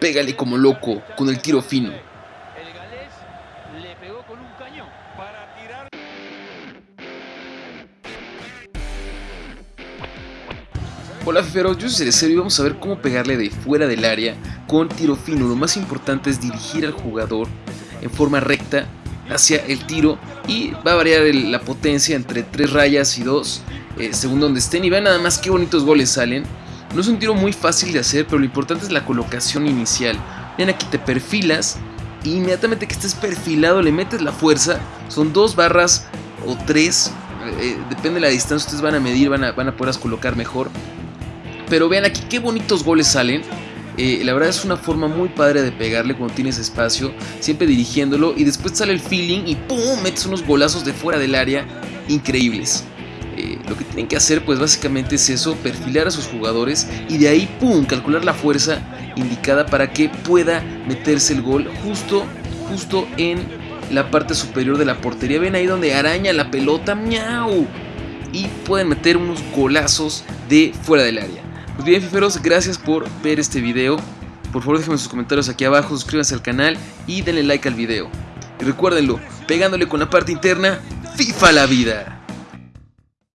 Pégale como loco, con el tiro fino. Hola fiferos, yo soy Cerecero y vamos a ver cómo pegarle de fuera del área con tiro fino. Lo más importante es dirigir al jugador en forma recta hacia el tiro y va a variar la potencia entre 3 rayas y 2 según donde estén y vean nada más qué bonitos goles salen. No es un tiro muy fácil de hacer, pero lo importante es la colocación inicial. Ven aquí te perfilas y inmediatamente que estés perfilado le metes la fuerza. Son dos barras o tres, eh, depende de la distancia, ustedes van a medir, van a, van a poderlas colocar mejor. Pero vean aquí qué bonitos goles salen. Eh, la verdad es una forma muy padre de pegarle cuando tienes espacio, siempre dirigiéndolo y después sale el feeling y ¡pum! metes unos golazos de fuera del área increíbles. Eh, lo que tienen que hacer pues básicamente es eso, perfilar a sus jugadores y de ahí ¡pum! calcular la fuerza indicada para que pueda meterse el gol justo, justo en la parte superior de la portería. Ven ahí donde araña la pelota, miau. Y pueden meter unos golazos de fuera del área. Pues bien, fiferos, gracias por ver este video. Por favor, déjenme sus comentarios aquí abajo, suscríbanse al canal y denle like al video. Y recuérdenlo, pegándole con la parte interna, FIFA la vida.